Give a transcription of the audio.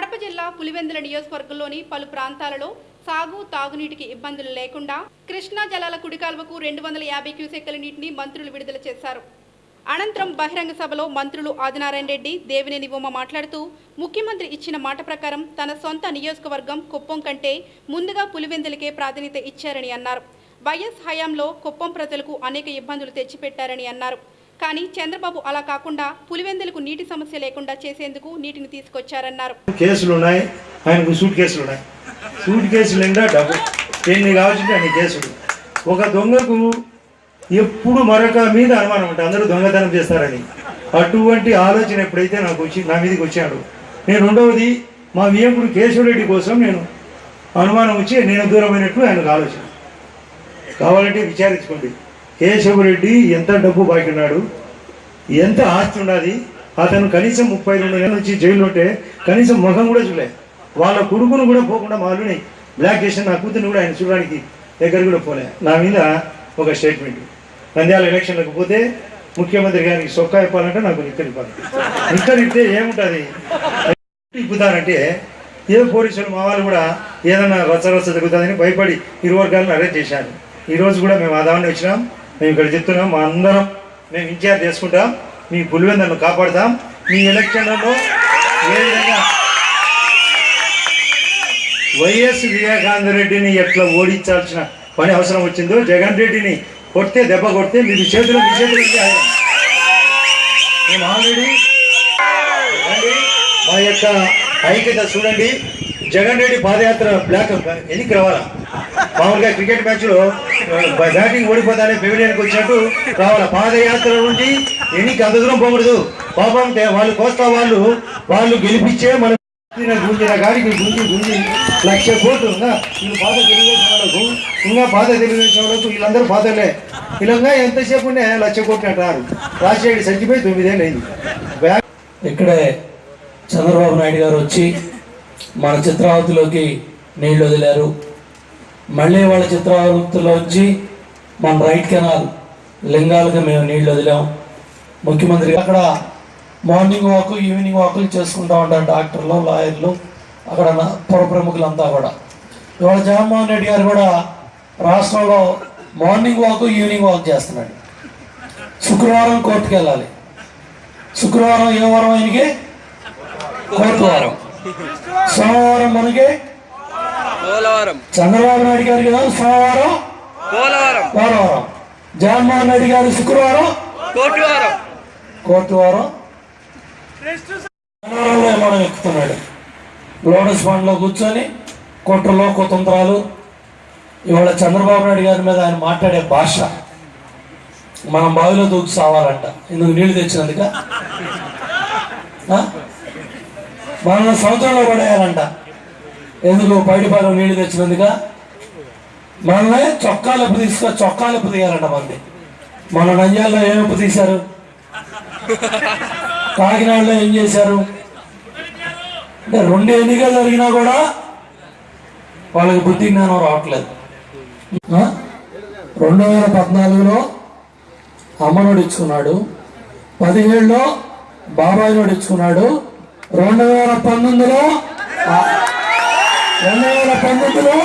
కడప జిల్లా పులివెందుల నియోజకవర్గంలోని పలు ప్రాంతాలలో సాగు తాగునీటికి ఇబ్బందులు లేకుండా కృష్ణా జలాల కుడికాల్వకు రెండు వందల యాభై క్యూసెక్కల నీటిని మంత్రులు విడుదల చేశారు. అనంతరం బహిరంగ సభలో మంత్రులు ఆదినారాయణ రెడ్డి దేవినేని ఉమ మాట్లాడుతూ ముఖ్యమంత్రి ఇచ్చిన మాట ప్రకారం తన సొంత నియోజకవర్గం కుప్పం కంటే ముందుగా పులివెందులకే ప్రాధాన్యత ఇచ్చారని అన్నారు. వైఎస్ హయాంలో కుప్పం ప్రజలకు అనేక ఇబ్బందులు తెచ్చిపెట్టారని అన్నారు. కానీ చంద్రబాబు అలా కాకుండా పులివెందులకు నీటి సమస్య లేకుండా చేసేందుకు నీటిని తీసుకొచ్చారన్నారు. కేసులు ఉన్నాయి ఆయనకు సూట్ కేసులు ఉన్నాయి సూట్ కేసులు నిండా డబ్బు? ఎన్ని కావాల్సింటే అన్ని కేసులు. ఒక దొంగకు ఎప్పుడు మరొక మీద అనుమానం ఉంటుంది. అందరూ దొంగతనం చేస్తారని. అటువంటి ఆలోచన ఎప్పుడైతే నాకు వచ్చి నా మీదకి వచ్చాడు. నేను రెండవది మా వియంకుడు కేశవరెడ్డి కోసం నేను అనుమానం వచ్చి నేను దూరమైనట్లు ఆయనకు ఆలోచన. కావాలంటే విచారించుకోండి. కేశవరెడ్డి ఎంత డబ్బు బాగున్నాడు ఎంత ఆస్తి ఉన్నది అతను కనీసం ముప్పై రెండు నెలల నుంచి జైలు ఉంటే కనీసం ముఖం కూడా చూడలే. వాళ్ళ కొడుకును కూడా పోకుండా మాలుని. బ్లాక్ చేసిన నా కూతురుని కూడా ఆయన చూడడానికి దగ్గర కూడా పోలే. నా మీద ఒక స్టేట్మెంట్ నంద్యాల ఎలక్షన్లకు పోతే ముఖ్యమంత్రి గారికి సొక్కా ఇవ్వాలంటే నాకు నిక్కర్ ఇవ్వాలి. ఏముంటుంది? ఇప్పుతారంటే ఏ పోలీసులు మా వాళ్ళు కూడా ఏదైనా రచ్చ రచ్చ జరుగుతుందని భయపడి ఇరు వర్గాలను అరెస్ట్ చేశారు ఈరోజు కూడా మేము ఆదాన్ని వచ్చినాం. మేము ఇక్కడ చెప్తున్నాం మా అందరం మేము ఇన్ఛార్జ్ చేసుకుంటాం. మీ పులివెందలను కాపాడుతాం. మీ ఎలక్షన్లలో ఏ విధంగా వైఎస్ వివేకానంద రెడ్డిని ఎట్లా ఓడించాల్సిన పని అవసరం వచ్చిందో జగన్ రెడ్డిని కొడితే దెబ్బ కొడితే మీరు చేతులు మీ చేతులు మేము ఆల్రెడీ మా యొక్క ఐక్యత చూడండి. జగన్ రెడ్డి పాదయాత్ర బ్లాక్ ఎన్నికి రావాలా? మామూలుగా క్రికెట్ మ్యాచ్లో బ్యాటింగ్ ఓడిపోతానే పెవిలియన్కి వచ్చినట్టు రావాలా? పాదయాత్ర నుండి ఎన్నికి అంత దూరం పోకూడదు. పాపం వాళ్ళు కోస్తా వాళ్ళు వాళ్ళు గెలిపించే మన గుంజిన గుంజిన గాడికి గుంజి గుంజి లక్ష కోట్లు ఇంకా వీళ్ళు పాత తెలుగుదేశం వాళ్ళకు ఇంకా బాధ తెలుగుదేశం వాళ్ళకు వీళ్ళందరూ పాతలే. వీళ్ళంగా ఎంతసేపు లక్ష కోట్లు అంటారు. రాజశేఖర్ చచ్చిపోయి తొమ్మిదేళ్ళు అయింది. బ్యాక్ ఇక్కడే చంద్రబాబు నాయుడు గారు వచ్చి మన చిత్రావతిలోకి నీళ్ళు వదిలారు. మళ్ళీ వాళ్ళ చిత్రావతిలోంచి మన రైట్ కెనాల్ లింగాలకు మేము నీళ్ళు వదిలాం. ముఖ్యమంత్రి అక్కడ మార్నింగ్ వాక్ ఈవినింగ్ వాకులు చేసుకుంటూ ఉంటారు డాక్టర్లు లాయర్లు అక్కడ నా- పుర ప్రముఖులంతా కూడా. ఇవాళ జగన్మోహన్ రెడ్డి గారు కూడా రాష్ట్రంలో మార్నింగ్ వాక్ ఈవినింగ్ వాక్ చేస్తున్నాడు. శుక్రవారం కోర్టుకు వెళ్ళాలి శుక్రవారం ఏ వారం ఆయనకి? కోర్టు వారం సోమవారం మనకి చంద్రబాబు నాయుడు గారికి కదా సోమవారం? పోలవరం. జగన్మోహన్ రెడ్డి గారు శుక్రవారం? కోటివారం. శనివారంలో విమానం ఎక్కుతున్నాడు. లోటస్ ఫండ్లో కూర్చొని కుట్రలో కుతంత్రాలు ఇవాళ చంద్రబాబు నాయుడు గారి మీద ఆయన మాట్లాడే భాష. మనం బావిలో దూకి సావాలంట. ఇందుకు నీళ్ళు తెచ్చినందుక? మనల్ని సముద్రంలో పడేయాలంట. ఎందుకు? పైడిపాలెం నీళ్ళు తెచ్చినందుక మనల్ని చొక్కాలు ఎప్పు తీసుకో చొక్కాలు ఎప్పు తీయాలంట మంది మన నంజాల్లో ఏం ఎప్పు తీశారు? కాకినాడలో ఏం చేశారు? అంటే రెండు ఎన్నికలు జరిగినా కూడా వాళ్ళకి బుద్ధి జ్ఞానం రావట్లేదు. రెండు వేల పద్నాలుగులో అమ్మనోడు ఇచ్చుకున్నాడు పదిహేడులో బాబాయ్ నోడు ఇచ్చుకున్నాడు రెండు వేల పంతొమ్మిదిలో రెండు వేల పంతొమ్మిదిలో